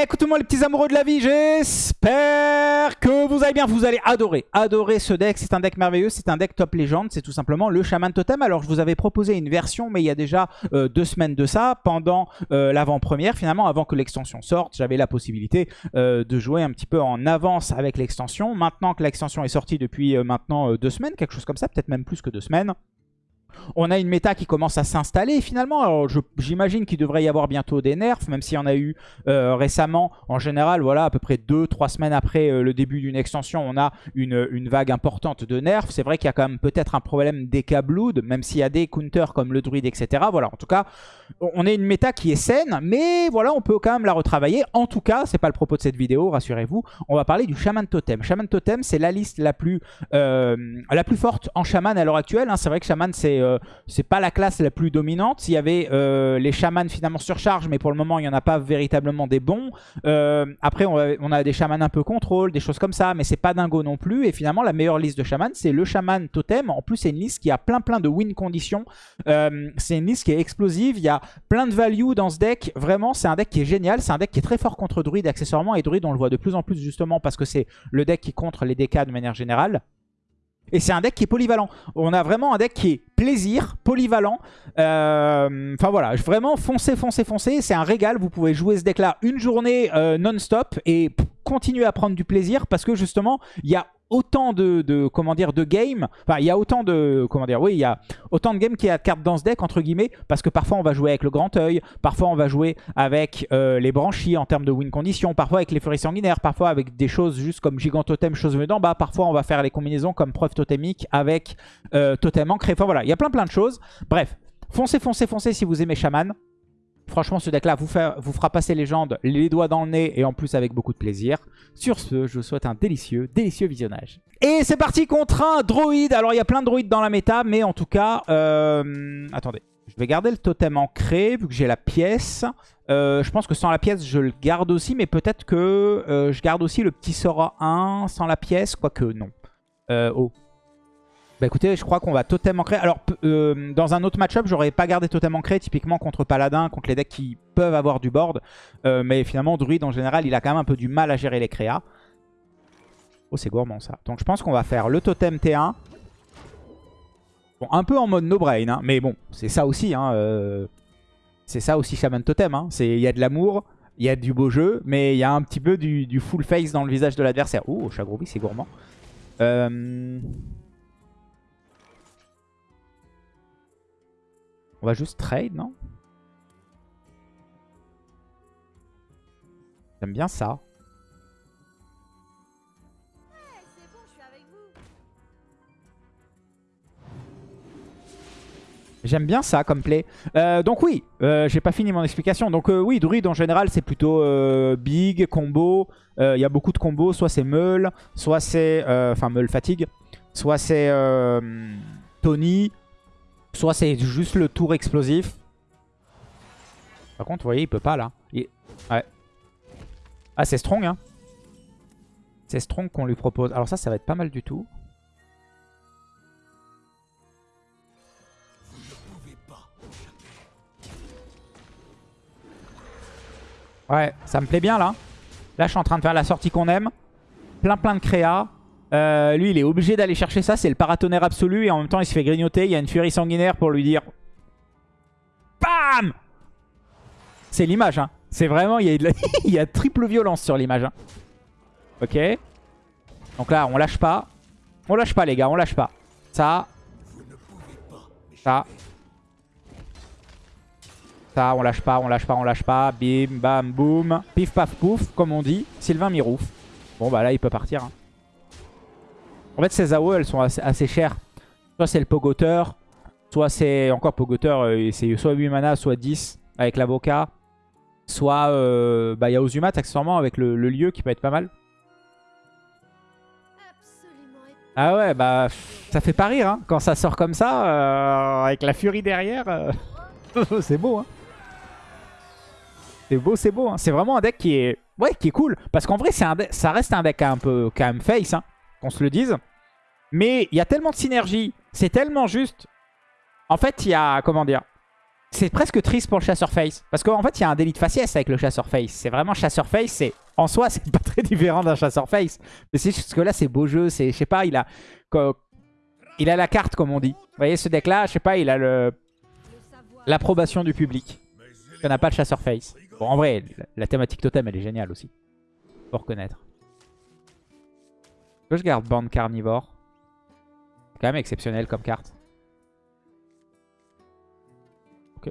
Écoutez-moi les petits amoureux de la vie, j'espère que vous allez bien, vous allez adorer, adorer ce deck, c'est un deck merveilleux, c'est un deck top légende, c'est tout simplement le Shaman Totem. Alors je vous avais proposé une version, mais il y a déjà euh, deux semaines de ça, pendant euh, l'avant-première, finalement avant que l'extension sorte, j'avais la possibilité euh, de jouer un petit peu en avance avec l'extension. Maintenant que l'extension est sortie depuis maintenant deux semaines, quelque chose comme ça, peut-être même plus que deux semaines, on a une méta qui commence à s'installer finalement. Alors j'imagine qu'il devrait y avoir bientôt des nerfs, même s'il y en a eu euh, récemment. En général, voilà, à peu près 2-3 semaines après euh, le début d'une extension, on a une, vague importante de nerfs. C'est vrai qu'il y a quand même peut-être un problème Blood, même s'il y a des counters comme le druide, etc. Voilà, en tout cas, on est une méta qui est saine, mais voilà, on peut quand même la retravailler. En tout cas, c'est pas le propos de cette vidéo, rassurez-vous. On va parler du Shaman Totem. Shaman Totem, c'est la liste la plus, euh, la plus forte en Shaman à l'heure actuelle. Hein. C'est vrai que Shaman, c'est euh, c'est pas la classe la plus dominante. Il y avait euh, les chamans finalement surcharge, mais pour le moment, il n'y en a pas véritablement des bons. Euh, après, on a, des chamans un peu contrôle, des choses comme ça, mais c'est pas dingo non plus. Et finalement, la meilleure liste de chamans, c'est le chaman totem. En plus, c'est une liste qui a plein plein de win conditions. c'est une liste qui est explosive. Il y a plein de value dans ce deck. Vraiment, c'est un deck qui est génial. C'est un deck qui est très fort contre druide accessoirement. Et druide, on le voit de plus en plus justement parce que c'est le deck qui contre les DK de manière générale. Et c'est un deck qui est polyvalent. On a vraiment un deck qui est plaisir, polyvalent. Euh, enfin voilà, vraiment foncez, foncez, foncez. C'est un régal. Vous pouvez jouer ce deck-là une journée euh, non-stop et continuer à prendre du plaisir parce que justement, il y a autant de, comment dire de games, enfin il y a autant de comment dire oui il y a autant de games qu'il y a de cartes dans ce deck entre guillemets parce que parfois on va jouer avec le grand œil, parfois on va jouer avec euh, les branchies en termes de win conditions, parfois avec les furies sanguinaires, parfois avec des choses juste comme gigantotem, chose venue d'en bas, parfois on va faire les combinaisons comme preuve totémique avec euh, totem ancré, enfin voilà il y a plein plein de choses, bref foncez foncez foncez si vous aimez Shaman Franchement, ce deck-là vous, vous, fera passer légende les doigts dans le nez et en plus avec beaucoup de plaisir. Sur ce, je vous souhaite un délicieux, délicieux visionnage. Et c'est parti contre un droïde. Alors, il y a plein de droïdes dans la méta, mais en tout cas... Euh, attendez, je vais garder le totem ancré vu que j'ai la pièce. Euh, je pense que sans la pièce, je le garde aussi, mais peut-être que euh, je garde aussi le petit Sora 1 sans la pièce, quoique non. oh, bah écoutez, je crois qu'on va totem ancré. Alors, euh, dans un autre match-up, j'aurais pas gardé totem ancré, typiquement contre Paladin, contre les decks qui peuvent avoir du board. Euh, mais finalement, Druid, en général, il a quand même un peu du mal à gérer les créas. Oh, c'est gourmand, ça. Donc, je pense qu'on va faire le totem T1. Bon, un peu en mode no-brain, hein, mais bon, c'est ça aussi. Hein, euh, c'est ça aussi Shaman Totem. Hein. Il y a de l'amour, il y a du beau jeu, mais il y a un petit peu du, full face dans le visage de l'adversaire. Oh, Chagrobi, c'est gourmand. Euh... On va juste trade, non? J'aime bien ça. J'aime bien ça comme play. Euh, donc oui, euh, j'ai pas fini mon explication. Donc euh, oui, druide en général c'est plutôt big, combo. Il y a beaucoup de combos. Soit c'est meul, soit c'est... Enfin meul fatigue. Soit c'est Tony. Soit c'est juste le tour explosif. Par contre, vous voyez, il peut pas là. Ouais. Ah, c'est strong, hein. C'est strong qu'on lui propose. Alors ça, ça va être pas mal du tout. Ouais, ça me plaît bien là. Là, je suis en train de faire la sortie qu'on aime. Plein plein de créa. Euh, lui, il est obligé d'aller chercher ça. C'est le paratonnerre absolu. Et en même temps, il se fait grignoter. Il y a une furie sanguinaire pour lui dire... BAM C'est l'image. Hein. C'est vraiment... Il y, a il y, a triple violence sur l'image. Hein. Ok. Donc là, on lâche pas. On lâche pas, les gars. On lâche pas. Ça. Ça. Ça, on lâche pas, on lâche pas, on lâche pas. Bim, bam, boum. Pif, paf, pouf, comme on dit. Sylvain Mirouf. Bon, bah là, il peut partir. Hein. En fait, ces AOE, elles sont assez, chères. Soit c'est le Pogoteur, soit c'est encore Pogoteur, euh, c'est soit 8 mana, soit 10 avec l'avocat. Soit euh, bah, il y a Ozumat accessoirement avec le, lieu qui peut être pas mal. Ah ouais, bah ça fait pas rire hein, quand ça sort comme ça, euh, avec la furie derrière. c'est beau, hein. C'est beau, c'est beau. Hein. C'est vraiment un deck qui est, ouais, qui est cool. Parce qu'en vrai, un ça reste un deck un peu quand même face, hein, qu'on se le dise. Mais il y a tellement de synergie. C'est tellement juste. En fait, il y a... Comment dire C'est presque triste pour le chasseur face. Parce qu'en fait, il y a un délit de faciès avec le chasseur face. C'est vraiment chasseur face. C'est En soi, c'est pas très différent d'un chasseur face. Mais c'est juste que là, c'est beau jeu. C'est, je sais pas, il a... Il a la carte, comme on dit. Vous voyez, ce deck-là, je sais pas, il a le l'approbation du public. Il n'a pas de chasseur face. Bon, en vrai, la thématique totem, elle est géniale aussi. Faut reconnaître. Que je garde bande carnivore. C'est quand même exceptionnel comme carte. Ok.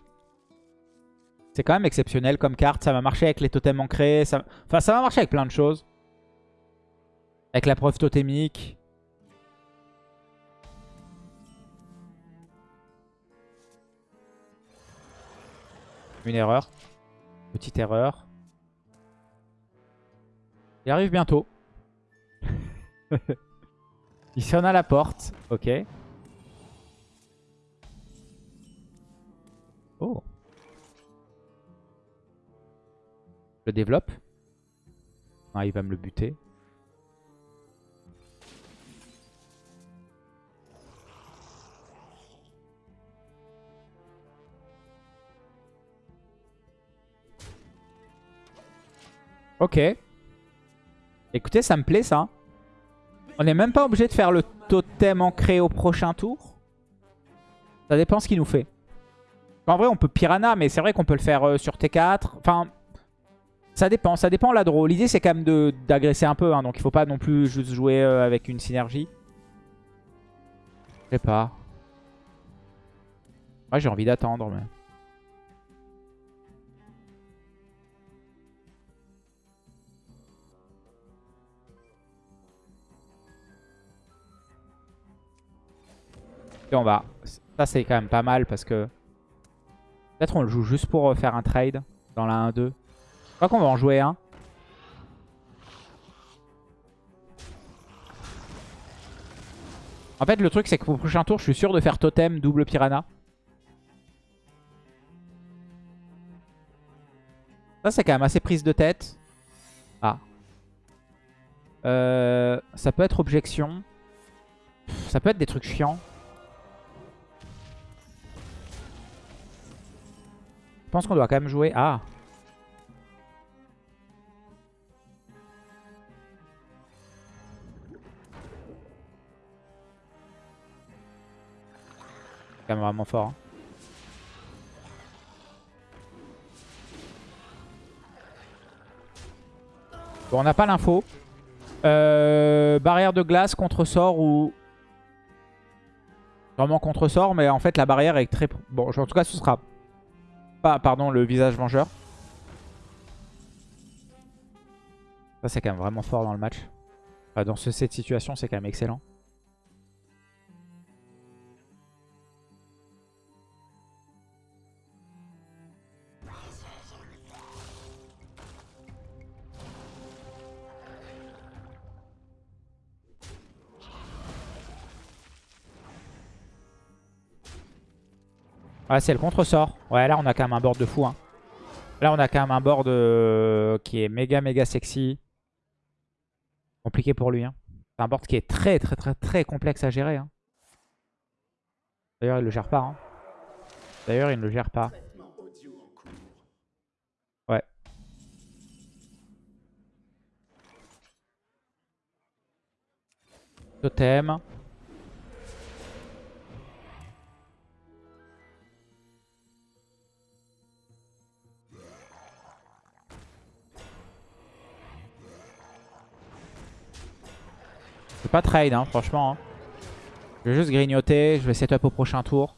C'est quand même exceptionnel comme carte. Ça va marcher avec les totems ancrés. Enfin, ça va marcher avec plein de choses. Avec la preuve totémique. Une erreur. Petite erreur. Il arrive bientôt. Il sonne à la porte. Ok. Oh. Je développe. Ah, il va me le buter. Ok. Écoutez, ça me plaît ça. On n'est même pas obligé de faire le totem ancré au prochain tour. Ça dépend ce qu'il nous fait. En vrai, on peut Piranha, mais c'est vrai qu'on peut le faire euh, sur T4. Enfin, ça dépend. Ça dépend la draw. L'idée, c'est quand même d'agresser un peu. Hein, donc, il faut pas non plus juste jouer euh, avec une synergie. Je sais pas. Moi, j'ai envie d'attendre, mais... Et on va... Ça, c'est quand même pas mal parce que... Peut-être on le joue juste pour euh, faire un trade dans la 1-2. Je crois qu'on va en jouer un. En fait, le truc, c'est que pour le prochain tour, je suis sûr de faire totem double piranha. Ça, c'est quand même assez prise de tête. Ah. Euh, ça peut être objection. Ça peut être des trucs chiants. Je pense qu'on doit quand même jouer... Ah quand même vraiment fort. Hein. Bon, on n'a pas l'info. Euh, barrière de glace, contre-sort ou... Vraiment contre-sort, mais en fait la barrière est très... Bon, en tout cas ce sera pardon, le visage vengeur. Ça, c'est quand même vraiment fort dans le match. dans cette situation, c'est quand même excellent. Ouais, c'est le contre-sort. Ouais, là, on a quand même un board de fou. Hein. Là, on a quand même un board euh, qui est méga, méga sexy. Compliqué pour lui. Hein. C'est un board qui est très, très, très, très complexe à gérer. Hein. D'ailleurs, il le gère pas. Hein. D'ailleurs, il ne le gère pas. Ouais. Totem. Pas trade, hein, franchement. Hein. Je vais juste grignoter. Je vais setup au prochain tour.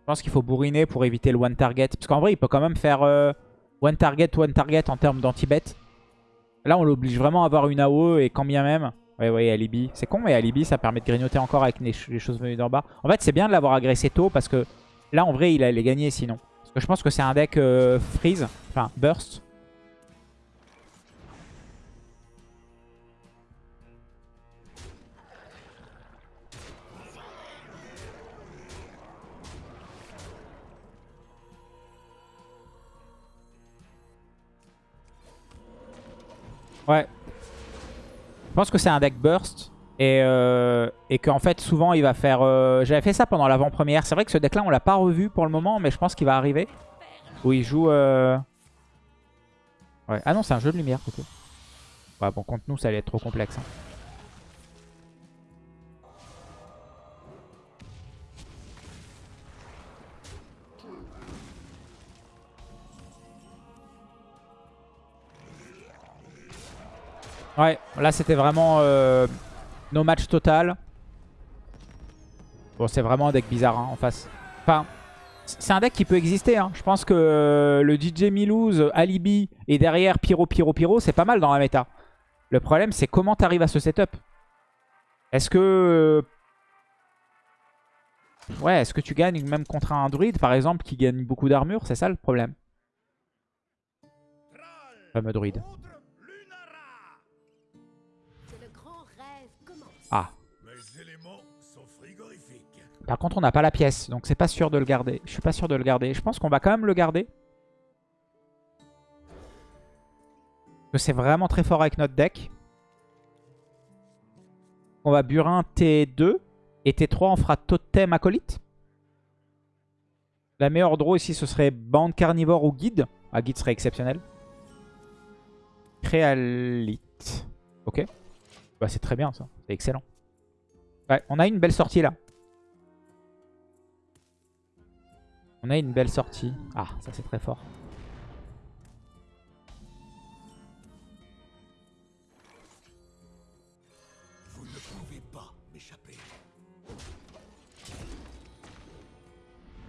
Je pense qu'il faut bourriner pour éviter le one target. Parce qu'en vrai, il peut quand même faire euh, one target, one target en termes d'anti-bet. Là, on l'oblige vraiment à avoir une AOE et quand bien même... Oui, oui, alibi. C'est con, mais alibi, ça permet de grignoter encore avec les, choses venues d'en bas. En fait, c'est bien de l'avoir agressé tôt parce que là, en vrai, il allait gagner sinon. Parce que je pense que c'est un deck euh, freeze, enfin burst. Ouais. Je pense que c'est un deck burst. Et, euh, et qu'en fait, souvent, il va faire... euh, J'avais fait ça pendant l'avant-première. C'est vrai que ce deck-là, on l'a pas revu pour le moment, mais je pense qu'il va arriver. Où il joue... euh, Ouais. Ah non, c'est un jeu de lumière, ok. Ouais, bon, contre nous, ça allait être trop complexe. hein. Ouais, là c'était vraiment euh, no match total. Bon, c'est vraiment un deck bizarre hein, en face. Enfin, c'est un deck qui peut exister. hein. Je pense que le DJ Milouz, Alibi et derrière Pyro, Pyro, Pyro, c'est pas mal dans la méta. Le problème, c'est comment tu arrives à ce setup? Est-ce que... Ouais, est-ce que tu gagnes même contre un druide, par exemple, qui gagne beaucoup d'armure? C'est ça le problème. Fameux druide. Par contre, on n'a pas la pièce, donc c'est pas sûr de le garder. Je suis pas sûr de le garder. Je pense qu'on va quand même le garder. Parce c'est vraiment très fort avec notre deck. On va Burin T2. Et T3, on fera Totem Acolyte. La meilleure draw ici, ce serait Bande Carnivore ou Guide. Ah, Guide serait exceptionnel. Créalite. Ok. Bah, c'est très bien ça. C'est excellent. On a une belle sortie là. On a une belle sortie. Ah, ça c'est très fort. Vous ne pouvez pas m'échapper.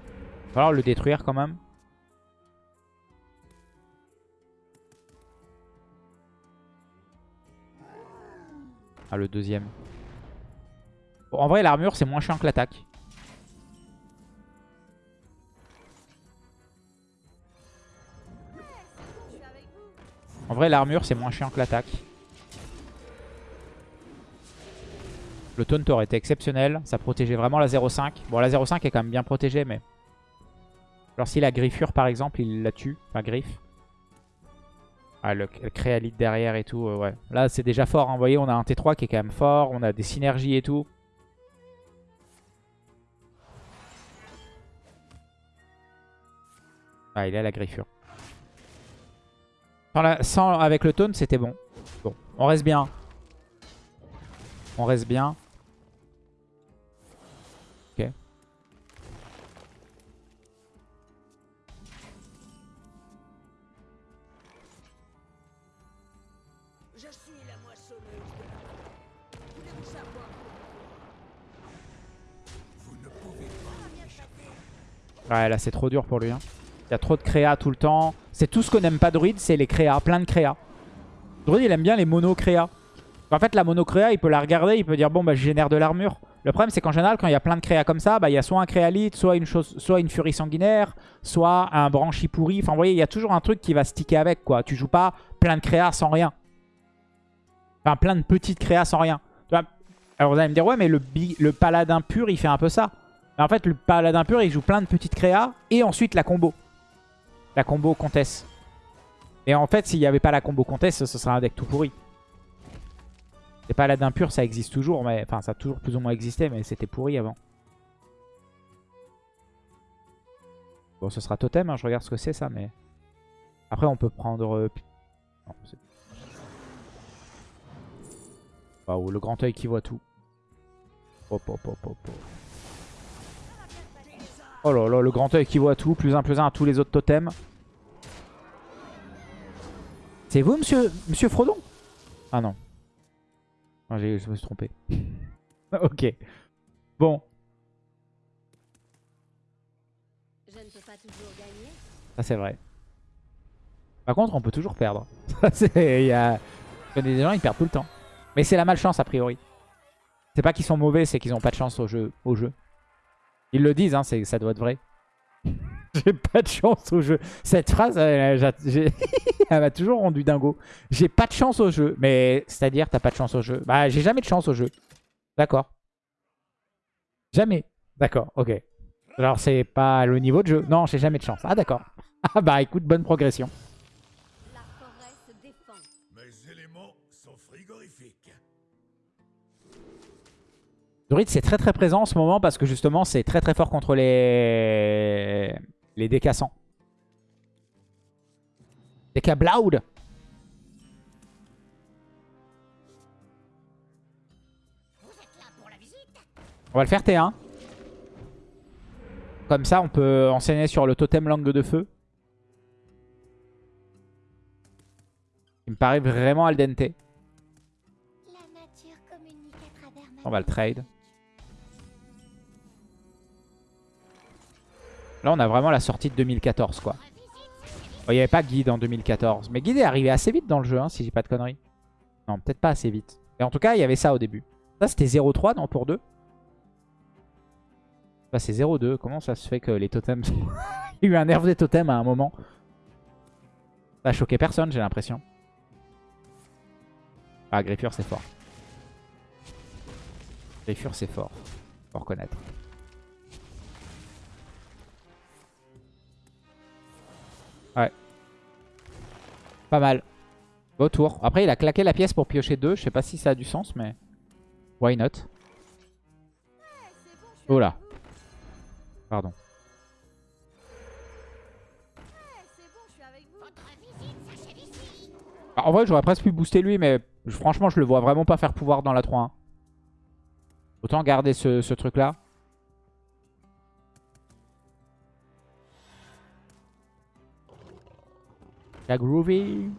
Il va falloir le détruire quand même. Ah, le deuxième. Bon, en vrai, l'armure, c'est moins chiant que l'attaque. En vrai, l'armure, c'est moins chiant que l'attaque. Le taunt aurait été exceptionnel. Ça protégeait vraiment la 0.5. Bon, la 0.5 est quand même bien protégée, mais... Alors si la griffure, par exemple, il la tue. Enfin, griffe. Ah, le, créalite derrière et tout, euh, ouais. Là, c'est déjà fort. hein. Vous voyez, on a un T3 qui est quand même fort. On a des synergies et tout. Ah, il a la griffure. Sans la- sans- avec le taunt, c'était bon. Bon, on reste bien. On reste bien. Ok. Je suis la moissonneuse Voulez-vous savoir Vous ne pouvez pas. Ouais, là, c'est trop dur pour lui. hein. Il y a trop de créa tout le temps. C'est tout ce qu'on n'aime pas Druid, c'est les créas. Plein de créa. Druid, il aime bien les mono créa. En fait, la mono créa, il peut la regarder, il peut dire bon, bah, je génère de l'armure. Le problème, c'est qu'en général, quand il y a plein de créas comme ça, bah, il y a soit un créalite, soit une, soit une furie sanguinaire, soit un branchi pourri. Enfin, vous voyez, il y a toujours un truc qui va sticker avec, quoi. Tu joues pas plein de créas sans rien. Enfin, plein de petites créas sans rien. Alors, vous allez me dire, ouais, mais le, le paladin pur, il fait un peu ça. Mais en fait, le paladin pur, il joue plein de petites créas et ensuite la combo. La combo comtesse. Et en fait, s'il n'y avait pas la combo comtesse, ce serait un deck tout pourri. Les paladins purs, ça existe toujours, mais enfin, ça a toujours plus ou moins existé, mais c'était pourri avant. Bon, ce sera totem, hein, je regarde ce que c'est ça, mais... Après, on peut prendre... euh, non, c'est- Waouh, le grand œil qui voit tout. Hop, hop, hop, hop, hop. Oh là là, le grand œil qui voit tout, plus un, plus un à tous les autres totems. C'est vous, monsieur, monsieur Frodon? Ah non. Ah, j'ai- je me suis trompé. ok. Bon, Je ne peux pas toujours gagner. ça c'est vrai. Par contre, on peut toujours perdre. Il y a... Je connais des gens, ils perdent tout le temps. Mais c'est la malchance, a priori. C'est pas qu'ils sont mauvais, c'est qu'ils ont pas de chance au jeu. Au jeu. Ils le disent, hein, ça doit être vrai. J'ai pas de chance au jeu. Cette phrase, elle m'a toujours rendu dingo. J'ai pas de chance au jeu. Mais c'est-à-dire, t'as pas de chance au jeu. Bah, j'ai jamais de chance au jeu. D'accord. Jamais. D'accord, ok. Alors, c'est pas le niveau de jeu. Non, j'ai jamais de chance. Ah, d'accord. Ah, bah, écoute, bonne progression. Druid, c'est très très présent en ce moment parce que justement, c'est très très fort contre les, les décassants. Décabloud On va le faire T1. Comme ça, on peut enseigner sur le totem langue de feu. Il me paraît vraiment al dente. La nature communique à travers ma On va le trade. Là, on a vraiment la sortie de 2014, quoi. Bon, Il n'y avait pas Guide en 2014. Mais Guide est arrivé assez vite dans le jeu, hein, si j'ai pas de conneries. Non, peut-être pas assez vite. Et en tout cas, il y avait ça au début. Ça, c'était 0-3, non, pour 2 Là, c'est 0-2. Comment ça se fait que les totems... il y a eu un nerf des totems à un moment. Ça a choqué personne, j'ai l'impression. Ah, Griffure, c'est fort. Griffure, c'est fort. Faut reconnaître. Pas mal. Beau tour. Après, il a claqué la pièce pour piocher deux. Je sais pas si ça a du sens, mais... Why not? Oh là. Pardon. Ah, En vrai, j'aurais presque pu booster lui, mais franchement, je le vois vraiment pas faire pouvoir dans la 3-1. Autant garder ce, ce truc-là. La groovy.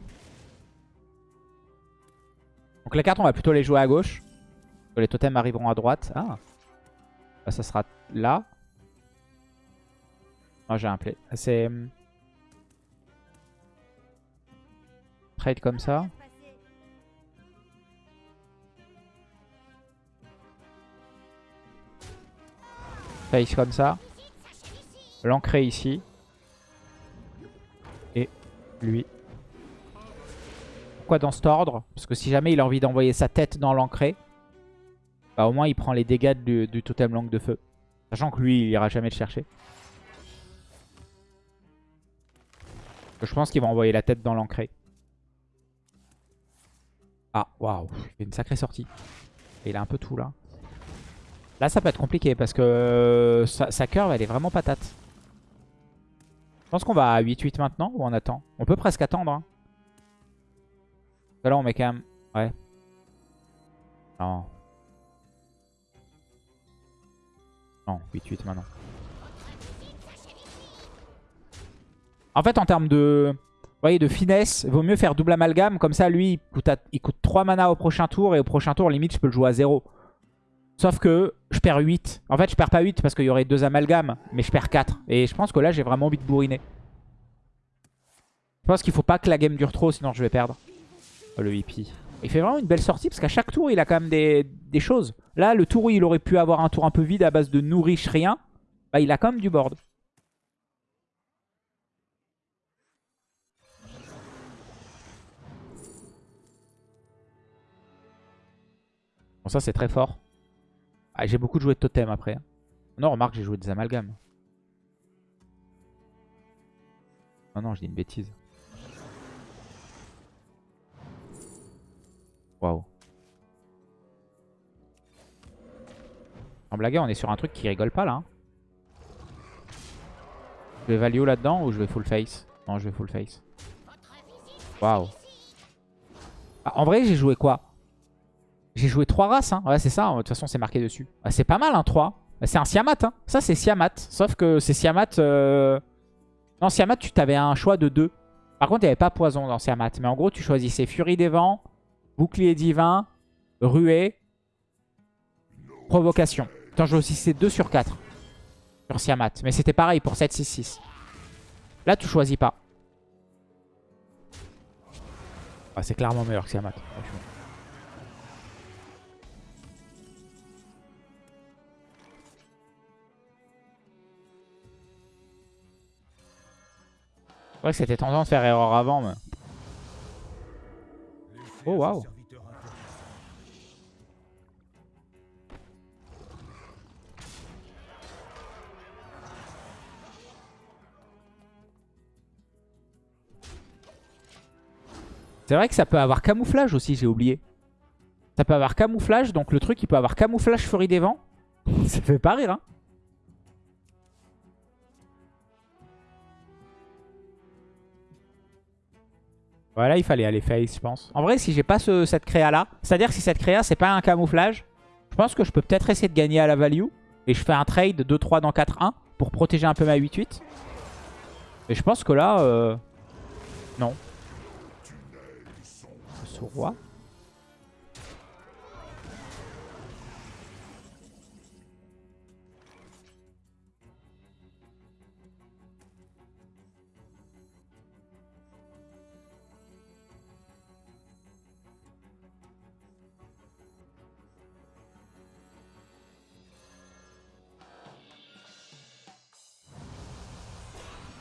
Donc les cartes, on va plutôt les jouer à gauche. Les totems arriveront à droite. Ah. Ça sera là. Oh, j'ai un play. C'est... hum, Trade comme ça. Face comme ça. L'ancrer ici. Lui. Pourquoi dans cet ordre? Parce que si jamais il a envie d'envoyer sa tête dans l'ancré, bah au moins il prend les dégâts du, totem langue de feu. Sachant que lui, il ira jamais le chercher. Je pense qu'il va envoyer la tête dans l'ancré. Ah, waouh, il fait une sacrée sortie. Il a un peu tout là. Là, ça peut être compliqué parce que euh, sa, sa curve, elle est vraiment patate. Je pense qu'on va à 8-8 maintenant ou on attend? On peut presque attendre. Hein. Là, on met quand même... Ouais. Non. Non, 8-8 maintenant. En fait, en termes de, finesse, il vaut mieux faire double amalgame. Comme ça, lui, il coûte, il coûte 3 mana au prochain tour. Et au prochain tour, limite, je peux le jouer à 0. Sauf que je perds 8. En fait, je perds pas 8 parce qu'il y aurait deux amalgames. Mais je perds 4. Et je pense que là, j'ai vraiment envie de bourriner. Je pense qu'il faut pas que la game dure trop, sinon je vais perdre. Oh, le hippie. Il fait vraiment une belle sortie parce qu'à chaque tour, il a quand même des, des choses. Là, le tour où il aurait pu avoir un tour un peu vide à base de nourriche rien, bah, il a quand même du board. Bon, ça, c'est très fort. Ah, j'ai beaucoup joué de totem après. hein. Non, remarque, j'ai joué des amalgames. Non, non, je dis une bêtise. Waouh. En blague, on est sur un truc qui rigole pas là. hein. Je vais value là-dedans ou je vais full face? Non, je vais full face. Waouh. Ah, en vrai, j'ai joué quoi? J'ai joué 3 races. Hein. Ouais, c'est ça. De toute façon, c'est marqué dessus. Ah, c'est pas mal, hein, 3. C'est un Siamat. Hein. Ça, c'est Siamat. Sauf que c'est Siamat... euh, Non, Siamat, tu t'avais un choix de 2. Par contre, il n'y avait pas poison dans Siamat. Mais en gros, tu choisissais Furie des Vents, Bouclier Divin, Ruée, Provocation. Attends, je aussi c'est 2 sur 4 sur Siamat. Mais c'était pareil pour 7, 6, 6. Là, tu choisis pas. Ah, c'est clairement meilleur que Siamat. Vrai que c'était tentant de faire erreur avant, mais... Oh, waouh. C'est vrai que ça peut avoir camouflage aussi, j'ai oublié. Ça peut avoir camouflage, donc le truc il peut avoir camouflage furie des vents. Ça fait pas rire, hein. Voilà, il fallait aller face, je pense. En vrai, si j'ai pas ce- cette créa-là, c'est-à-dire si cette créa, c'est pas un camouflage, je pense que je peux peut-être essayer de gagner à la value. Et je fais un trade 2-3 dans 4-1 pour protéger un peu ma 8-8. Et je pense que là, euh, non. Ce.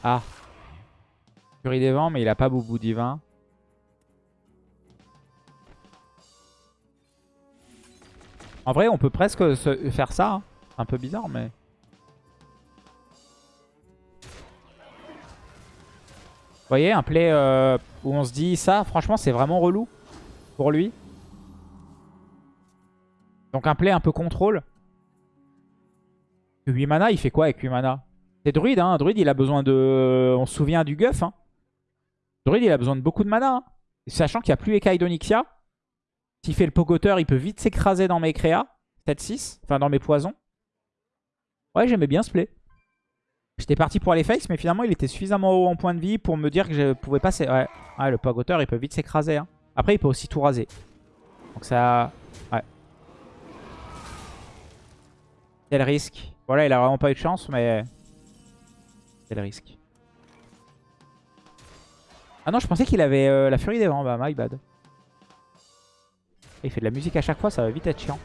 Ah. Furie des vents, mais il a pas Boubou divin. En vrai, on peut presque faire ça. hein. C'est un peu bizarre, mais... Vous voyez, un play euh, où on se dit ça, franchement, c'est vraiment relou pour lui. Donc un play un peu contrôle. 8 mana, il fait quoi avec 8 mana? C'est druide, hein. Druide, il a besoin de... On se souvient du guff, hein. Druide, il a besoin de beaucoup de mana. hein. Sachant qu'il n'y a plus Ekai d'Onyxia. S'il fait le pogoteur, il peut vite s'écraser dans mes créas. 7-6. Enfin, dans mes poisons. Ouais, j'aimais bien ce play. J'étais parti pour aller face, mais finalement, il était suffisamment haut en point de vie pour me dire que je pouvais passer. Ouais, ouais le pogoteur, il peut vite s'écraser. hein. Après, il peut aussi tout raser. Donc ça... Ouais. Le risque. Voilà, il a vraiment pas eu de chance, mais... Le risque. Ah non, je pensais qu'il avait euh, la furie des vents. Bah, my bad. Il fait de la musique à chaque fois, ça va vite être chiant.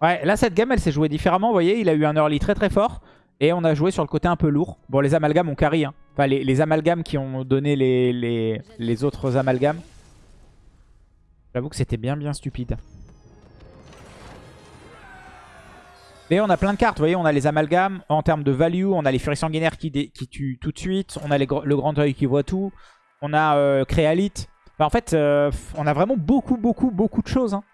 Ouais, là, cette game, elle s'est jouée différemment. Vous voyez, il a eu un early très très fort. Et on a joué sur le côté un peu lourd. Bon, les amalgames ont carry. Hein. Enfin, les, les amalgames qui ont donné les, les, les autres amalgames. J'avoue que c'était bien bien stupide. Mais on a plein de cartes, vous voyez, on a les amalgames. En termes de value, on a les furies sanguinaires qui, tuent tout de suite. On a le grand œil qui voit tout. On a euh, Créalite. Enfin, en fait, euh, on a vraiment beaucoup, beaucoup, beaucoup de choses. hein.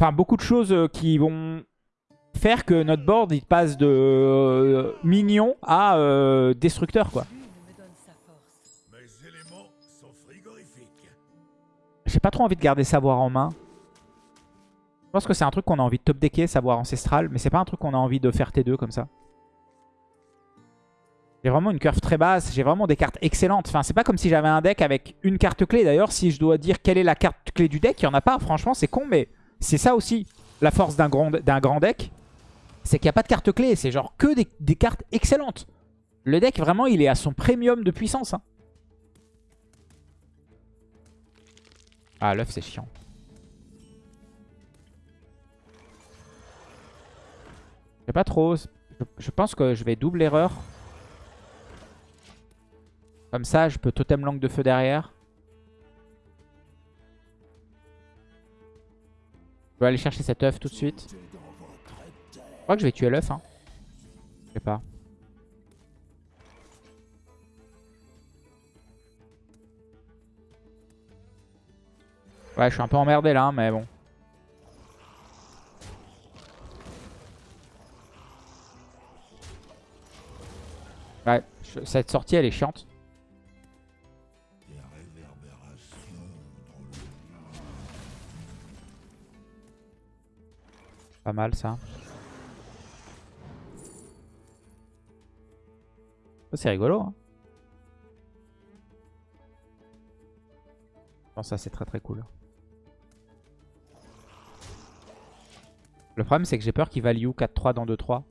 Enfin, beaucoup de choses euh, qui vont faire que notre board, il passe de mignon à destructeur, quoi. J'ai pas trop envie de garder savoir en main. Je pense que c'est un truc qu'on a envie de top decker, savoir ancestral, mais c'est pas un truc qu'on a envie de faire T2 comme ça. J'ai vraiment une curve très basse, j'ai vraiment des cartes excellentes. Enfin, c'est pas comme si j'avais un deck avec une carte clé. D'ailleurs, si je dois dire quelle est la carte clé du deck, il y en a pas. Franchement, c'est con, mais c'est ça aussi la force d'un grand, deck. C'est qu'il n'y a pas de carte clé, c'est genre que des, des cartes excellentes. Le deck, vraiment, il est à son premium de puissance. hein. Ah, l'œuf, c'est chiant. Je sais pas trop. Je, pense que je vais double erreur. Comme ça, je peux totem langue de feu derrière. Je vais aller chercher cet œuf tout de suite. Je crois que je vais tuer l'œuf. Hein. Je sais pas. Ouais, je suis un peu emmerdé là, hein, mais bon. Cette sortie elle est chiante. Pas mal ça. C'est rigolo. Hein. Que ça c'est très très cool. Le problème c'est que j'ai peur qu'il value 4-3 dans 2-3.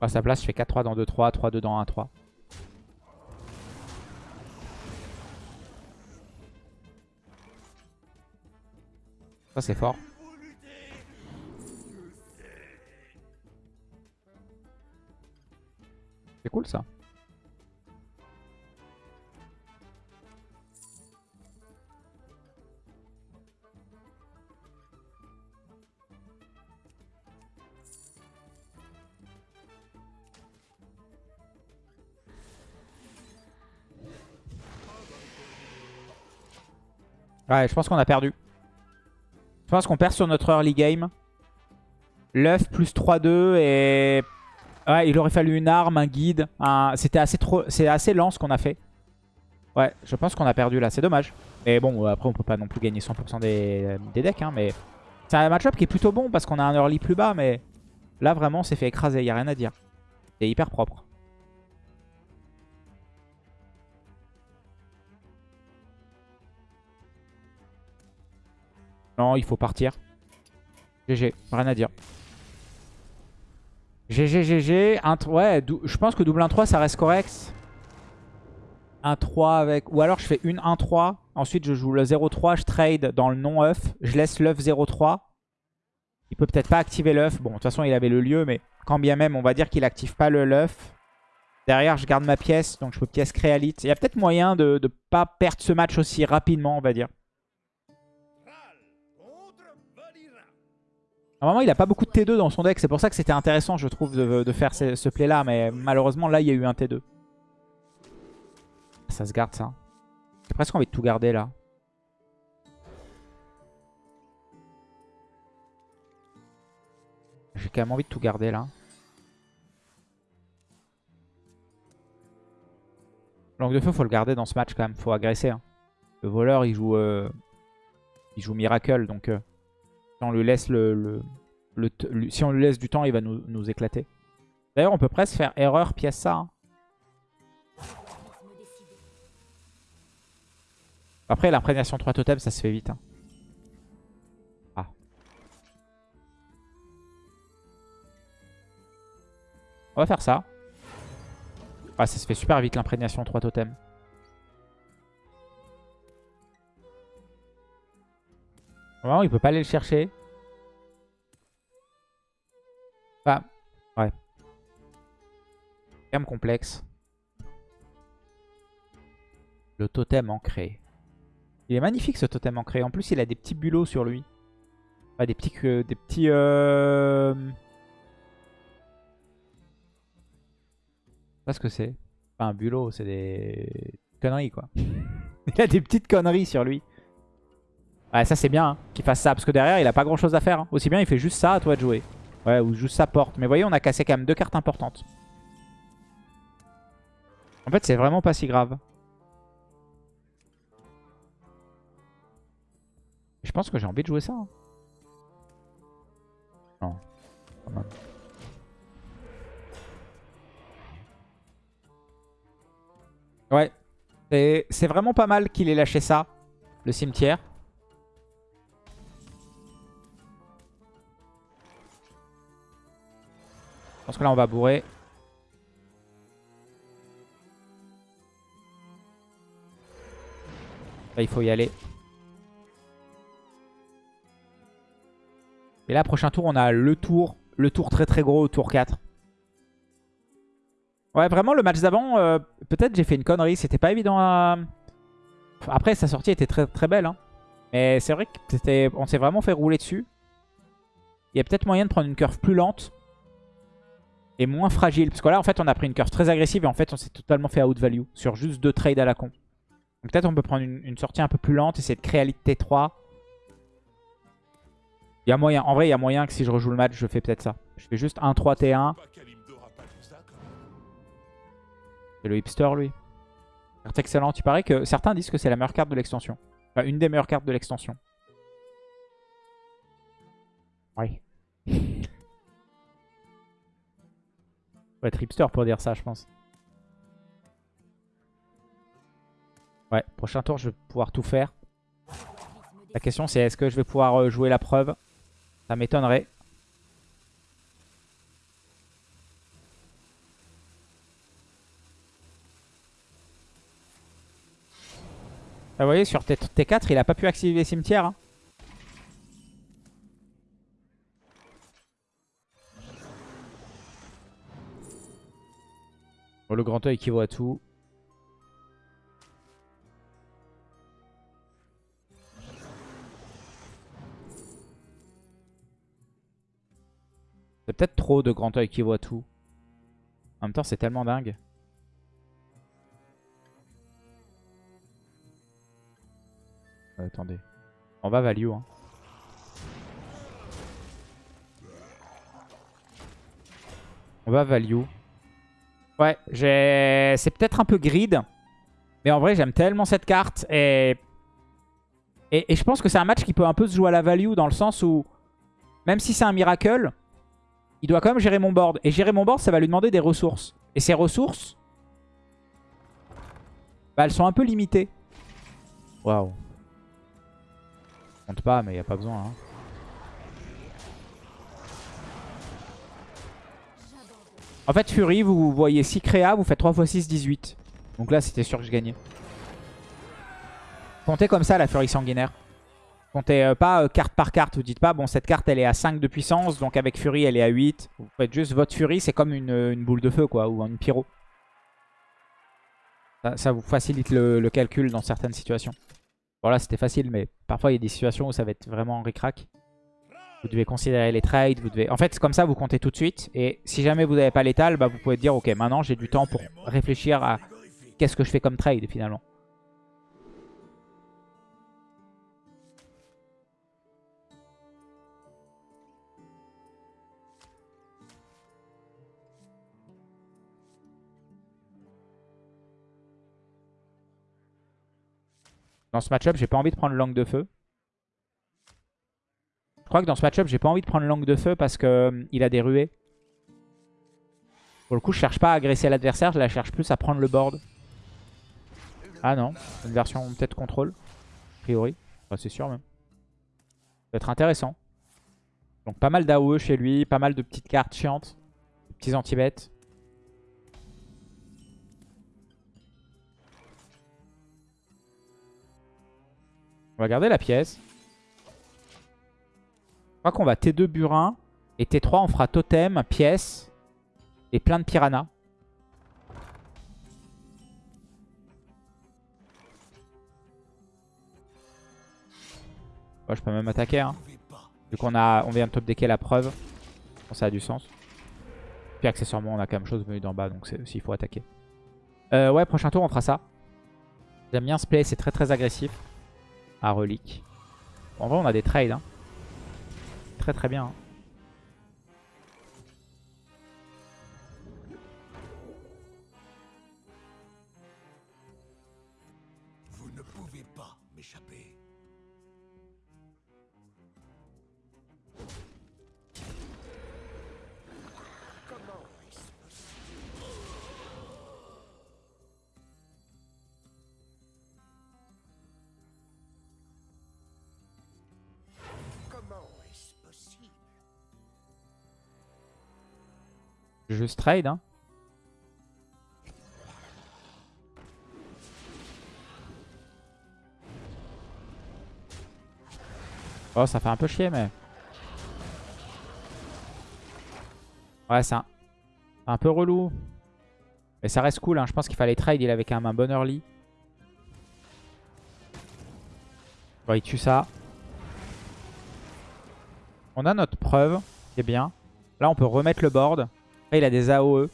À sa place, je fais 4-3 dans 2-3, 3-2 dans 1-3. Ça c'est fort. C'est cool ça. Ouais, je pense qu'on a perdu. Je pense qu'on perd sur notre early game. L'œuf plus 3-2 et... Ouais, il aurait fallu une arme, un guide. C'était assez, trop... Assez lent ce qu'on a fait. Ouais, je pense qu'on a perdu là. C'est dommage. Mais bon, après on peut pas non plus gagner 100% des... des decks. Hein, mais c'est un match-up qui est plutôt bon parce qu'on a un early plus bas. Mais là vraiment, on s'est fait écraser. Il a rien à dire. C'est hyper propre. Non, il faut partir. GG, rien à dire. GG, GG. Ouais, je pense que double 1-3, ça reste correct. 1-3 avec... Ou alors je fais une 1-3. Ensuite, je joue le 0-3. Je trade dans le non-œuf. Je laisse l'œuf 0-3. Il peut peut-être pas activer l'œuf. Bon, de toute façon, il avait le lieu. Mais quand bien même, on va dire qu'il active pas le l'œuf. Derrière, je garde ma pièce. Donc, je peux pièce créalite. Il y a peut-être moyen de ne pas perdre ce match aussi rapidement, on va dire. Normalement, il a pas beaucoup de T2 dans son deck. C'est pour ça que c'était intéressant, je trouve, de, faire ce, play-là. Mais malheureusement, là, il y a eu un T2. Ça se garde, ça. J'ai presque envie de tout garder, là. J'ai quand même envie de tout garder, là. Langue de feu, faut le garder dans ce match, quand même. Faut agresser. Hein. Le voleur, il joue... Euh, il joue Miracle, donc... Euh, si on lui laisse du temps, il va nous, éclater. D'ailleurs, on peut presque faire erreur pièce ça. Hein. Après, l'imprégnation 3 totems, ça se fait vite. Hein. Ah. On va faire ça. Ah, ça se fait super vite l'imprégnation 3 totems. Il peut pas aller le chercher. Bah, ouais. Même complexe. Le totem ancré. Il est magnifique ce totem ancré. En plus, il a des petits bulots sur lui. Enfin, des petits... des petits... Euh... Je sais pas ce que c'est. Pas un bulot, c'est des conneries quoi. il a des petites conneries sur lui. Ouais, ça c'est bien hein, qu'il fasse ça. Parce que derrière, il a pas grand chose à faire. Hein. Aussi bien, il fait juste ça à toi de jouer. Ouais, ou juste sa porte. Mais voyez, on a cassé quand même deux cartes importantes. En fait, c'est vraiment pas si grave. Je pense que j'ai envie de jouer ça. Hein. Non. Ouais. C'est vraiment pas mal qu'il ait lâché ça, le cimetière. Pense que là, on va bourrer. Là, il faut y aller. Et là, prochain tour, on a le tour. Le tour très très gros, tour 4. Ouais, vraiment, le match d'avant, euh, peut-être j'ai fait une connerie. C'était pas évident à... Après, sa sortie était très très belle. Hein. Mais c'est vrai qu'on s'est vraiment fait rouler dessus. Il y a peut-être moyen de prendre une curve plus lente est moins fragile. Parce que là, en fait, on a pris une curve très agressive et en fait, on s'est totalement fait out value sur juste deux trades à la con. Donc peut-être on peut prendre une, sortie un peu plus lente, essayer de créer à T3. Il y a moyen. En vrai, il y a moyen que si je rejoue le match, je fais peut-être ça. Je fais juste 1-3 T1. C'est le hipster, lui. Carte excellente. Il paraît que certains disent que c'est la meilleure carte de l'extension. Enfin, une des meilleures cartes de l'extension. Oui. Faut être pour dire ça, je pense. Ouais, prochain tour, je vais pouvoir tout faire. La question, c'est est-ce que je vais pouvoir euh, jouer la preuve? Ça m'étonnerait. Ah, vous voyez, sur T4, il a pas pu activer les cimetières. Hein. Le grand oeil qui voit tout. C'est peut-être trop de grand oeil qui voit tout. En même temps, c'est tellement dingue. Euh, attendez. On va value. Hein. On va value. Ouais, c'est peut-être un peu grid. Mais en vrai, j'aime tellement cette carte. Et... et... je pense que c'est un match qui peut un peu se jouer à la value dans le sens où... Même si c'est un miracle, il doit quand même gérer mon board. Et gérer mon board, ça va lui demander des ressources. Et ces ressources, bah, elles sont un peu limitées. Waouh. Compte pas, mais il a pas besoin. Hein. En fait, Fury, vous voyez 6 créa, vous faites 3 x 6, 18. Donc là, c'était sûr que je gagnais. Comptez comme ça la Fury sanguinaire. Comptez euh, pas euh, carte par carte. Vous dites pas, bon, cette carte, elle est à 5 de puissance, donc avec Fury, elle est à 8. Vous faites juste votre Fury, c'est comme une, une, boule de feu, quoi, ou une pyro. Ça, vous facilite le, le, calcul dans certaines situations. Bon, là, c'était facile, mais parfois, il y a des situations où ça va être vraiment ric-rac. Vous devez considérer les trades. Vous devez... En fait, comme ça, vous comptez tout de suite. Et si jamais vous n'avez pas l'étal, bah, vous pouvez dire, ok, maintenant, j'ai du temps pour réfléchir à qu'est-ce que je fais comme trade, finalement. Dans ce match-up, j'ai pas envie de prendre langue de feu. Je crois que dans ce match-up, j'ai pas envie de prendre langue de feu parce qu'il euh, a des ruées. Pour le coup, je cherche pas à agresser l'adversaire, je la cherche plus à prendre le board. Ah non, une version peut-être contrôle, a priori. c'est sûr même. Ça va être intéressant. Donc pas mal d'AOE chez lui, pas mal de petites cartes chiantes, de petits anti-bêtes. On va garder la pièce. Crois qu'on va T2 burin. Et T3 on fera totem, pièce et plein de piranhas. je peux même attaquer. Hein. Vu qu'on a, on vient de top decker la preuve. ça a du sens. Puis accessoirement, on a quand même chose venue d'en bas. Donc s'il faut attaquer. Euh, ouais, prochain tour, on fera ça. J'aime bien ce play. C'est très très agressif à relique. en vrai, on a des trades. Hein. Très très bien. Juste trade, hein. Oh, ça fait un peu chier, mais... Ouais, c'est un... peu relou. Mais ça reste cool, hein. Je pense qu'il fallait trade. Il avait quand même un bon early. Bon, il tue ça. On a notre preuve, qui est bien. Là, on peut remettre le board. Après, il a des AOE.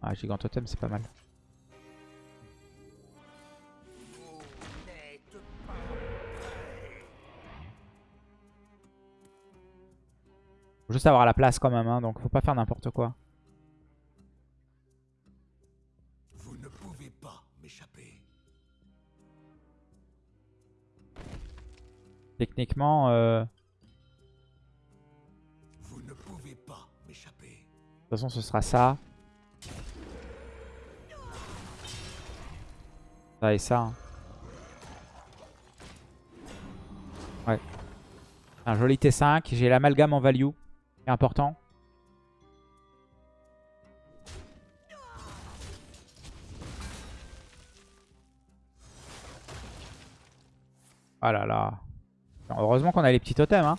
Ah, Gigantotem, c'est pas mal. Faut juste avoir la place quand même, hein, donc faut pas faire n'importe quoi. Vous ne pouvez pas m'échapper. Techniquement, euh... toute façon, ce sera ça. Ça et ça. Hein. Ouais. Un joli T5. J'ai l'amalgame en value. C'est important. Oh là là. Heureusement qu'on a les petits totems. Hein.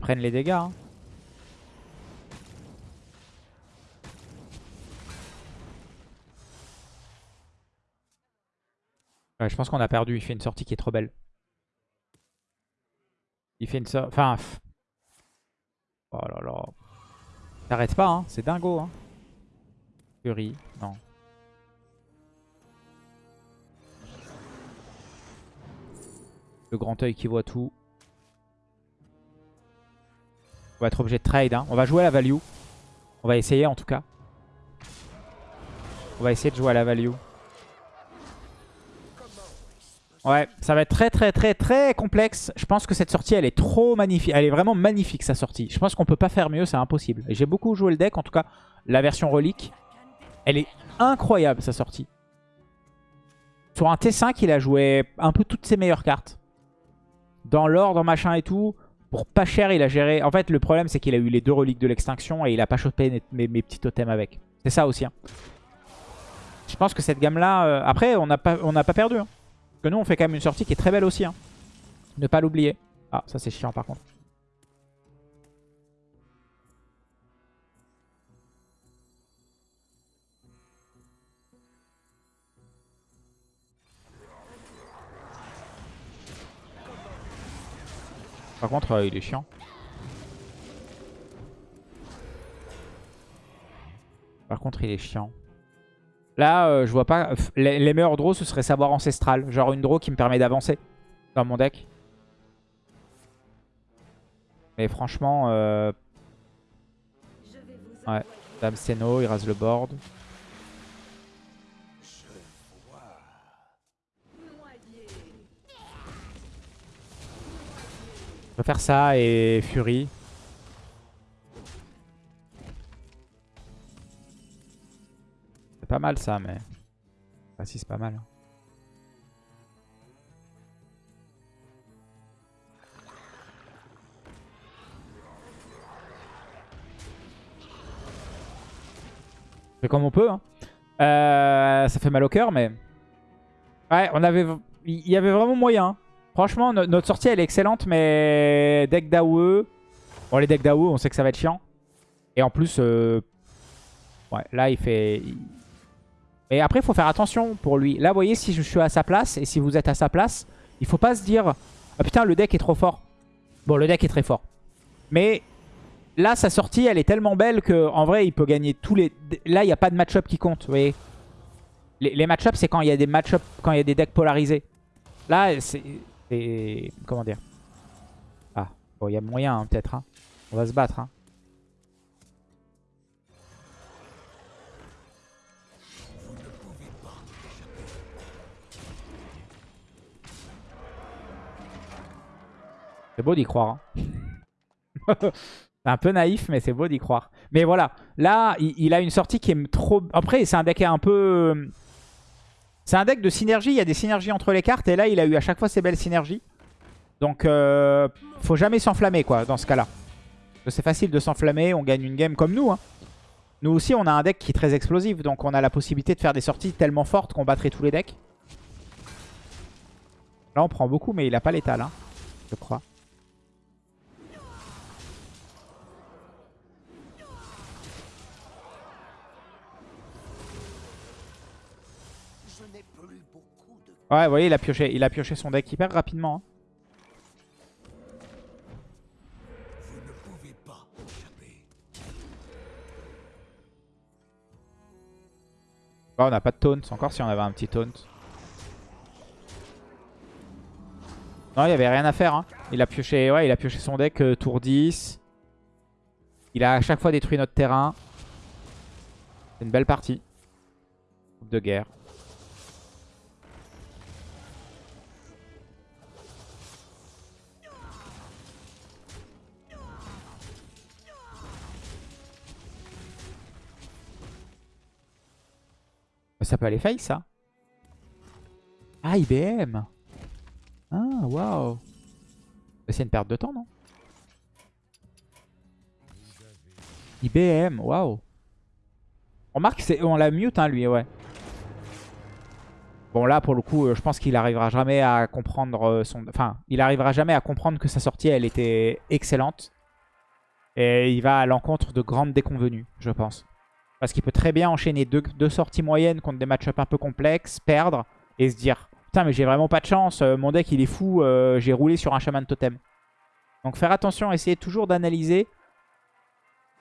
Prennent les dégâts. Hein. Je pense qu'on a perdu. Il fait une sortie qui est trop belle. Il fait une sortie... Enfin... Oh là là. T'arrêtes pas, hein. C'est dingo, hein. Fury, non. Le grand œil qui voit tout. On va être obligé de trade. hein. On va jouer à la value. On va essayer en tout cas. On va essayer de jouer à la value. Ouais, ça va être très très très très complexe. Je pense que cette sortie, elle est trop magnifique. Elle est vraiment magnifique, sa sortie. Je pense qu'on peut pas faire mieux, c'est impossible. J'ai beaucoup joué le deck, en tout cas la version relique. Elle est incroyable, sa sortie. Sur un T5, il a joué un peu toutes ses meilleures cartes. Dans l'ordre, machin et tout. Pour pas cher, il a géré... En fait, le problème, c'est qu'il a eu les deux reliques de l'extinction et il a pas chopé mes, petits totems avec. C'est ça aussi. hein. Je pense que cette gamme-là... euh, Après, on n'a pas, pas perdu. hein. Que nous, on fait quand même une sortie qui est très belle aussi. hein. Ne pas l'oublier. Ah, ça c'est chiant par contre. Par contre, euh, il est chiant. Par contre, il est chiant. Là, euh, je vois pas... Les, meilleurs draws, ce serait savoir ancestral. Genre une draw qui me permet d'avancer dans mon deck. Mais franchement... Euh... Ouais. Dame Seno, il rase le board. Je peux faire ça et Fury. C'est pas mal ça, mais... Si, c'est pas mal. On fait comme on peut. hein. Euh, ça fait mal au cœur, mais... Ouais, on avait... Il y avait vraiment moyen. hein. Franchement, no- notre sortie, elle est excellente, mais... Deck d'AOE... Bon, les decks d'AOE, on sait que ça va être chiant. Et en plus... euh, Ouais, là, il fait... Mais après, il faut faire attention pour lui. Là, vous voyez, si je suis à sa place, et si vous êtes à sa place, il faut pas se dire... Ah putain, le deck est trop fort. Bon, le deck est très fort. Mais là, sa sortie, elle est tellement belle que en vrai, il peut gagner tous les... Là, il n'y a pas de match-up qui compte, vous voyez. Les, match-up, c'est quand il y a des match-up, quand il y a des decks polarisés. Là, c'est... c'est- Comment dire? Ah, bon, il y a moyen, hein, peut-être. hein. On va se battre. hein. C'est beau d'y croire. hein. c'est un peu naïf, mais c'est beau d'y croire. Mais voilà, là, il, a une sortie qui est trop... Après, c'est un deck un peu... C'est un deck de synergie, il y a des synergies entre les cartes. Et là, il a eu à chaque fois ces belles synergies. Donc, euh, faut jamais s'enflammer, quoi, dans ce cas-là. C'est facile de s'enflammer, on gagne une game comme nous. hein. Nous aussi, on a un deck qui est très explosif. Donc, on a la possibilité de faire des sorties tellement fortes qu'on battrait tous les decks. Là, on prend beaucoup, mais il a pas l'étal, hein, je crois. Ouais, vous voyez, il a pioché, il a pioché son deck hyper rapidement. hein. On n'a pas de taunt, encore si on avait un petit taunt. Non, il n'y avait rien à faire. hein. Il, a pioché, ouais, il a pioché son deck euh, tour 10. Il a à chaque fois détruit notre terrain. C'est une belle partie. Coupe de guerre. Ça peut aller face, ça. Ah, IBM. Ah, waouh. C'est une perte de temps, non? IBM, waouh. On remarque qu'on la mute, hein, lui, ouais. Bon, là, pour le coup, euh, je pense qu'il arrivera jamais à comprendre euh, son... Enfin, il arrivera jamais à comprendre que sa sortie, elle était excellente. Et il va à l'encontre de grandes déconvenues, je pense. Parce qu'il peut très bien enchaîner deux, sorties moyennes contre des match-up un peu complexes, perdre et se dire Putain, mais j'ai vraiment pas de chance, euh, mon deck il est fou, euh, j'ai roulé sur un chaman totem. Donc faire attention, essayez toujours d'analyser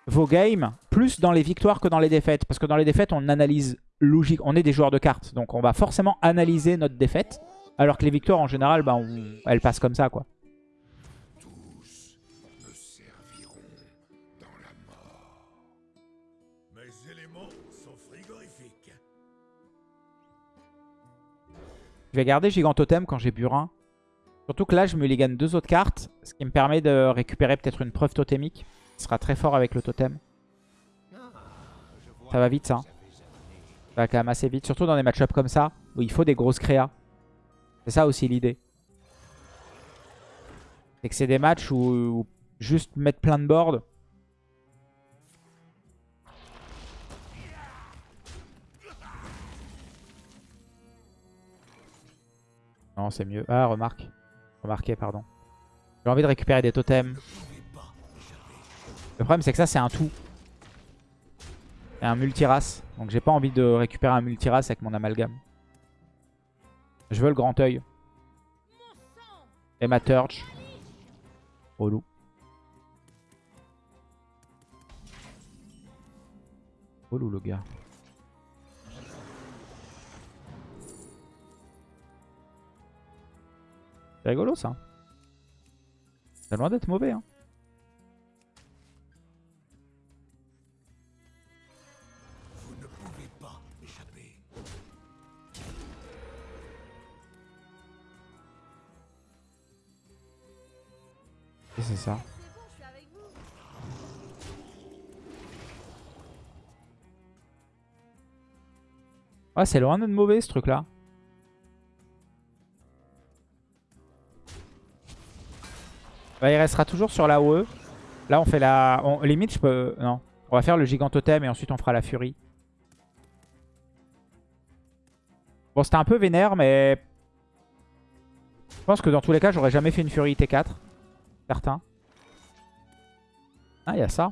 vos games plus dans les victoires que dans les défaites. Parce que dans les défaites, on analyse logique. On est des joueurs de cartes, donc on va forcément analyser notre défaite. Alors que les victoires, en général, on- elles passent comme ça, quoi. Je vais garder Gigantotem quand j'ai Burin. Surtout que là, je me ligane deux autres cartes, ce qui me permet de récupérer peut-être une preuve totémique. Ce sera très fort avec le totem. Ça va vite, ça. hein. Ça va quand même assez vite. Surtout dans des match-ups comme ça, où il faut des grosses créas. C'est ça aussi l'idée. C'est que c'est des matchs où, où juste mettre plein de boards. Non, c'est mieux. Ah, remarque. Remarquez, pardon. J'ai envie de récupérer des totems. Le problème, c'est que ça, c'est un tout. Et un multirace. Donc, j'ai pas envie de récupérer un multirace avec mon amalgame. Je veux le grand œil. Et ma Turge. Relou. Relou, le gars. C'est rigolo ça. C'est loin d'être mauvais. Hein. Vous ne pouvez pas échapper. Et c'est ça? Ouais, c'est loin d'être mauvais ce truc là. Ouais, il restera toujours sur la OE. Là, on fait la. On... Limite, je peux. Non. On va faire le gigantotem et ensuite on fera la furie. Bon, c'était un peu vénère, mais. Je pense que dans tous les cas, j'aurais jamais fait une furie T4. Certain. Ah, il y a ça.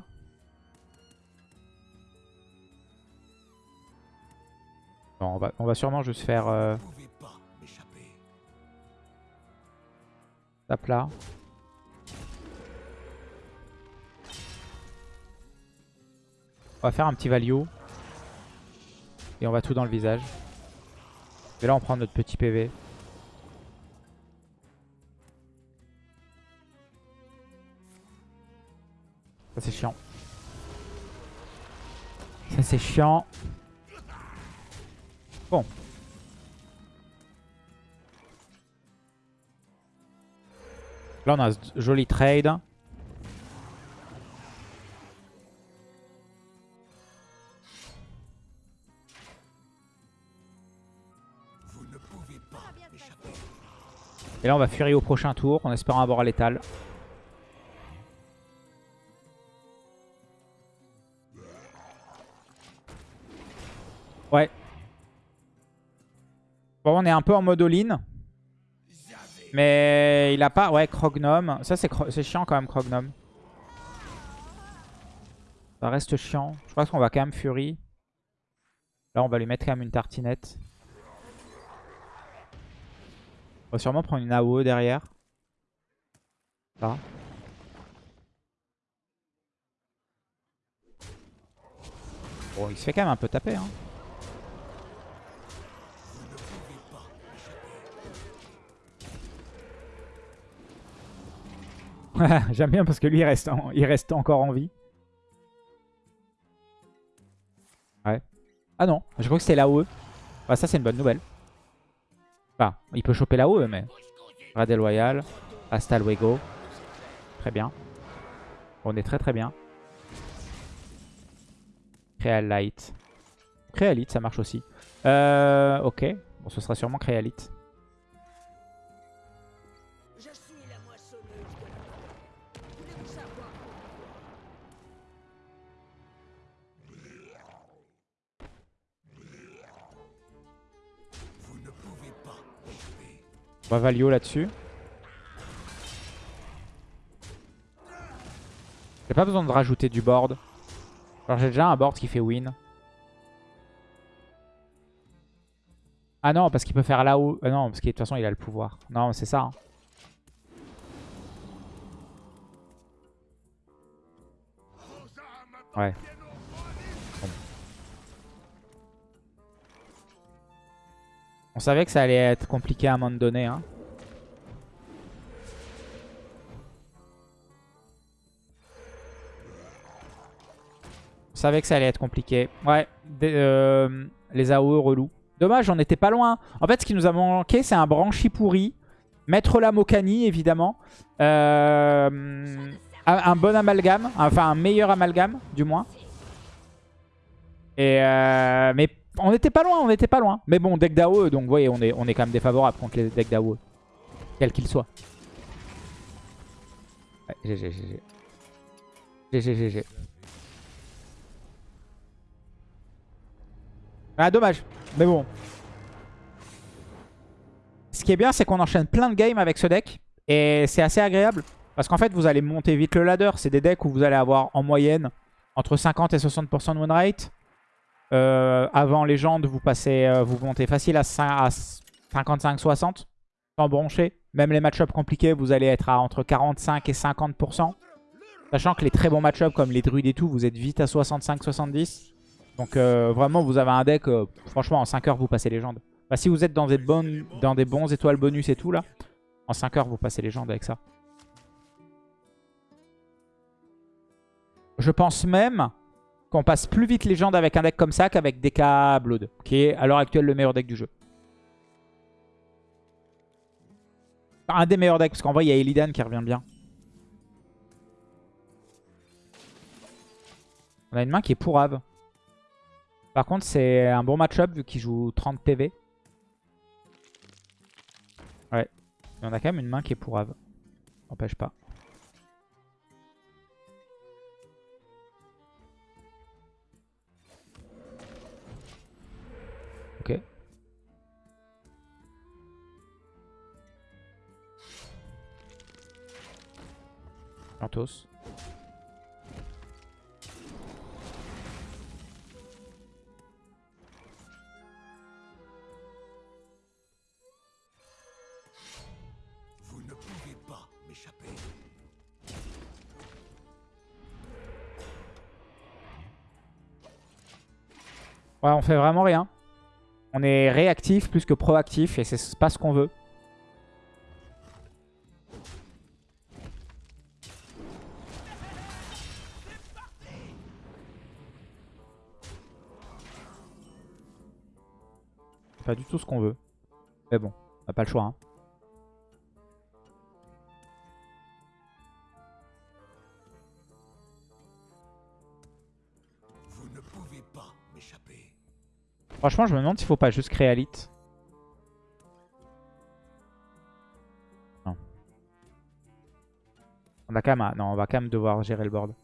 Bon, on va, on va sûrement juste faire euh, Vous ne On va faire un petit value. Et on va tout dans le visage. Et là, on prend notre petit PV. Ça, c'est chiant. Ça, c'est chiant. Bon. Là, on a ce joli trade. Et là, on va fuir au prochain tour en espérant avoir l'étal. Ouais. Bon, on est un peu en mode all-in. Mais il a pas... Ouais, Crognome. Ça, c'est chiant quand même, Crognome. Ça reste chiant. Je pense qu'on va quand même Fury. Là, on va lui mettre quand même une tartinette. On va sûrement prendre une AOE derrière. Ça. Bon, il se fait quand même un peu taper. Hein. J'aime bien parce que lui, il reste, en- il reste encore en vie. Ouais. Ah non, je crois que c'était l'AOE. Bah, ça, c'est une bonne nouvelle. Enfin, il peut choper l'AOE, mais... Radel Loyal. Hasta luego. Très bien. On est très très bien. Créalite. Créalite, ça marche aussi. Euh, ok. Bon, ce sera sûrement Créalite. On va Valio là-dessus. J'ai pas besoin de rajouter du board. Alors j'ai déjà un board qui fait win. Ah non, parce qu'il peut faire là-haut. Euh, non, parce que de toute façon il a le pouvoir. Non, c'est ça. hein. Ouais. On savait que ça allait être compliqué à un moment donné. Hein. On savait que ça allait être compliqué. Ouais, euh, les AOE relous. Dommage, on était pas loin. En fait, ce qui nous a manqué, c'est un branchi pourri. Mettre la Mokani, évidemment. Euh, un bon amalgame. Enfin, un meilleur amalgame, du moins. Et euh, mais on était pas loin, on était pas loin. Mais bon, deck d'AOE, donc vous voyez, on est, on est quand même défavorable contre les decks d'AOE. Quel qu'il soit. Ouais, GG, GG. GG, GG. Ah, dommage. Mais bon. Ce qui est bien, c'est qu'on enchaîne plein de games avec ce deck. Et c'est assez agréable. Parce qu'en fait, vous allez monter vite le ladder. C'est des decks où vous allez avoir en moyenne entre 50 et 60% de win rate. Euh, avant légende, vous passez, euh, vous montez facile à 55-60 sans broncher. Même les match-ups compliqués, vous allez être à entre 45 et 50%. Sachant que les très bons match-ups comme les druides et tout, vous êtes vite à 65-70. Donc euh, vraiment, vous avez un deck, franchement, en 5 heures, vous passez légende. Bah, si vous êtes dans des, bonnes, dans des bons étoiles bonus et tout, là, en 5 heures, vous passez légende avec ça. Je pense même qu'on passe plus vite légende avec un deck comme ça qu'avec DK Blood, qui est à l'heure actuelle le meilleur deck du jeu. Un des meilleurs decks, parce qu'en vrai, il y a Illidan qui revient bien. On a une main qui est pourrave. Par contre, c'est un bon match-up vu qu'il joue 30 PV. Ouais. Mais on a quand même une main qui est pourrave. N'empêche pas. Vous ne pouvez pas m'échapper. Ouais, on fait vraiment rien. On est réactif plus que proactif et c'est pas ce qu'on veut. Pas du tout ce qu'on veut. Mais bon, on n'a pas le choix. hein. Vous ne pouvez pas m'échapper. Franchement, je me demande s'il faut pas juste créer Elite. Non. On va quand même, non, on va quand même devoir gérer le board.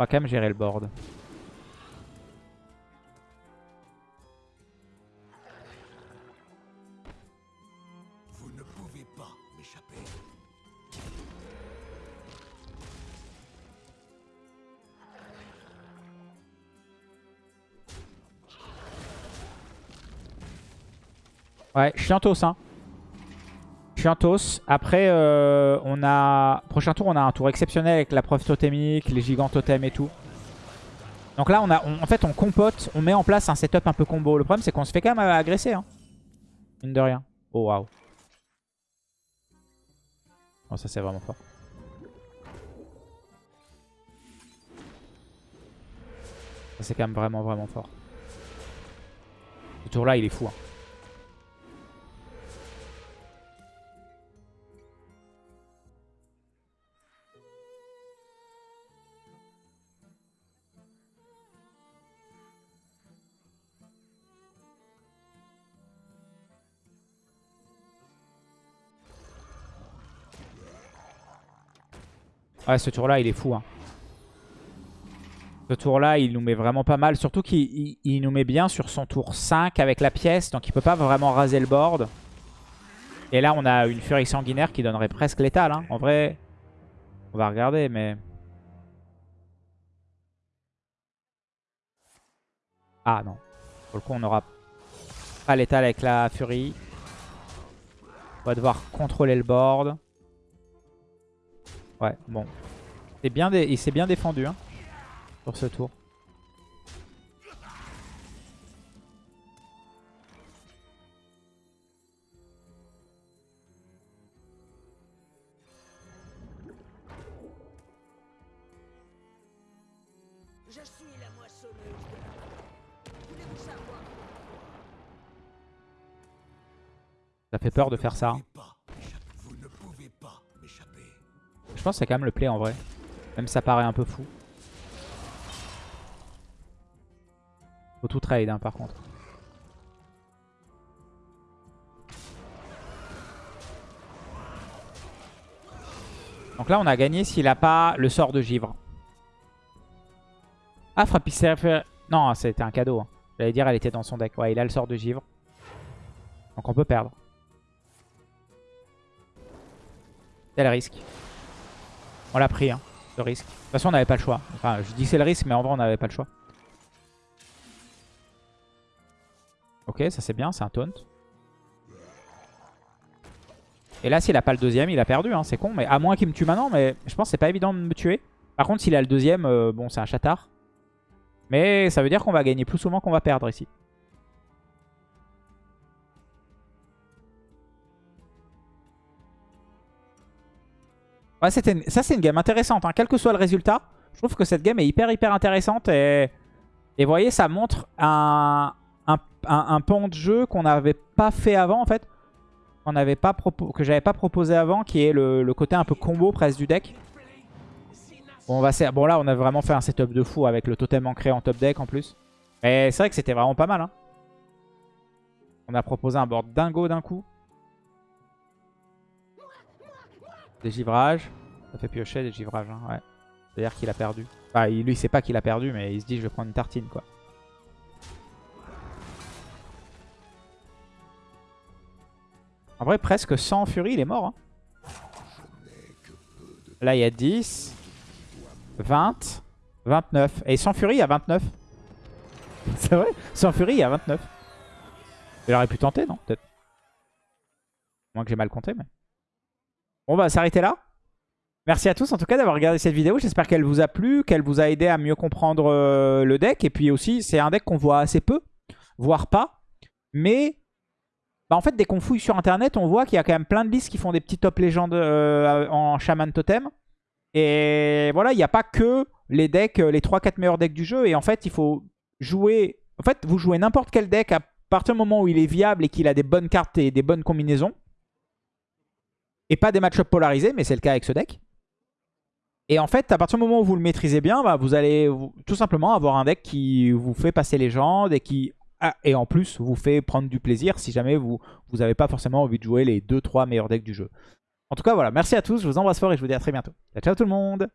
Va quand même gérer le board. Vous ne pouvez pas m'échapper. Ouais, chiantos, hein. Chiantos. Après, euh, on a... Prochain tour, on a un tour exceptionnel avec la preuve totémique, les gigants totems et tout. Donc là, on a, en fait, on compote, on met en place un setup un peu combo. Le problème, c'est qu'on se fait quand même agresser, hein. Mine de rien. Oh, waouh. Oh, ça, c'est vraiment fort. Ça, c'est quand même vraiment, vraiment fort. Ce tour-là, il est fou, hein. Ouais, ce tour-là, il est fou. Hein. Ce tour-là, il nous met vraiment pas mal. Surtout qu'il il- il nous met bien sur son tour 5 avec la pièce. Donc il peut pas vraiment raser le board. Et là, on a une furie sanguinaire qui donnerait presque létal. Hein. En vrai, on va regarder, mais... Ah non. Pour le coup, on aura pas létal avec la furie. On va devoir contrôler le board. Ouais, bon. C'est bien dé- Il s'est bien défendu. Hein. sur ce tour. Je suis la moissonneuse de la monnaie. Voulez-vous savoir? Ça fait peur de faire ça. hein. Je pense que c'est quand même le play en vrai. Même ça paraît un peu fou. Faut tout trade hein, par contre. Donc là on a gagné s'il a pas le sort de givre. Ah frappisseur... Non c'était un cadeau. hein. J'allais dire elle était dans son deck. Ouais il a le sort de givre. Donc on peut perdre. C'est le risque. On l'a pris, hein, le risque. De toute façon, on n'avait pas le choix. Enfin, je dis c'est le risque, mais en vrai, on n'avait pas le choix. Ok, ça c'est bien, c'est un taunt. Et là, s'il a pas le deuxième, il a perdu, hein, c'est con. Mais à moins qu'il me tue maintenant, mais je pense que c'est pas évident de me tuer. Par contre, s'il a le deuxième, euh, bon, c'est un chatard. Mais ça veut dire qu'on va gagner plus souvent qu'on va perdre ici. Ça c'est une game intéressante, hein. quel que soit le résultat. Je trouve que cette game est hyper hyper intéressante et, et vous voyez, ça montre un, un, pan de jeu qu'on n'avait pas fait avant en fait. pas que j'avais pas proposé avant, qui est le, le côté un peu combo presque du deck. Bon, on va bon là, on a vraiment fait un setup de fou avec le totem ancré en top deck en plus. Mais c'est vrai que c'était vraiment pas mal. hein. On a proposé un board dingo d'un coup. Des givrages. Ça fait piocher des givrages, hein, ouais. C'est-à-dire qu'il a perdu. Enfin, lui, il sait pas qu'il a perdu, mais il se dit je vais prendre une tartine, quoi. En vrai, presque sans Fury, il est mort. hein. Là, il y a 10, 20, 29. Et sans Fury, il y a 29. C'est vrai Sans Fury, il y a 29. Il aurait pu tenter, non Peut-être. Moins que j'ai mal compté, mais... Bon, bah, s'arrêter là. Merci à tous en tout cas d'avoir regardé cette vidéo. J'espère qu'elle vous a plu, qu'elle vous a aidé à mieux comprendre euh, le deck. Et puis aussi, c'est un deck qu'on voit assez peu, voire pas. Mais bah, en fait, dès qu'on fouille sur internet, on voit qu'il y a quand même plein de listes qui font des petits top légendes euh, en Shaman Totem. Et voilà, il n'y a pas que les decks, euh, les 3-4 meilleurs decks du jeu. Et en fait, il faut jouer. En fait, vous jouez n'importe quel deck à partir du moment où il est viable et qu'il a des bonnes cartes et des bonnes combinaisons. Et pas des match-ups polarisés, mais c'est le cas avec ce deck. Et en fait, à partir du moment où vous le maîtrisez bien, bah, vous allez tout simplement avoir un deck qui vous fait passer légende et qui, ah, et en plus, vous fait prendre du plaisir si jamais vous n'avez pas forcément envie de jouer les 2-3 meilleurs decks du jeu. En tout cas, voilà, merci à tous, je vous embrasse fort et je vous dis à très bientôt. Ciao, ciao tout le monde